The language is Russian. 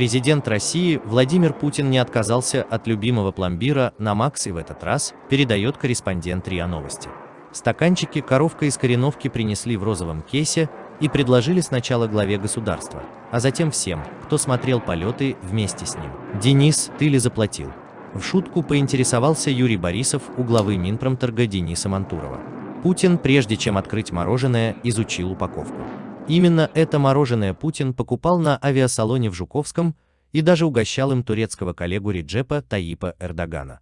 Президент России Владимир Путин не отказался от любимого пломбира на Макс и в этот раз передает корреспондент РИА Новости. Стаканчики коровка из кореновки принесли в розовом кейсе и предложили сначала главе государства, а затем всем, кто смотрел полеты вместе с ним. «Денис, ты ли заплатил?» В шутку поинтересовался Юрий Борисов у главы Минпромторга Дениса Мантурова. Путин, прежде чем открыть мороженое, изучил упаковку. Именно это мороженое Путин покупал на авиасалоне в Жуковском и даже угощал им турецкого коллегу Реджепа Таипа Эрдогана.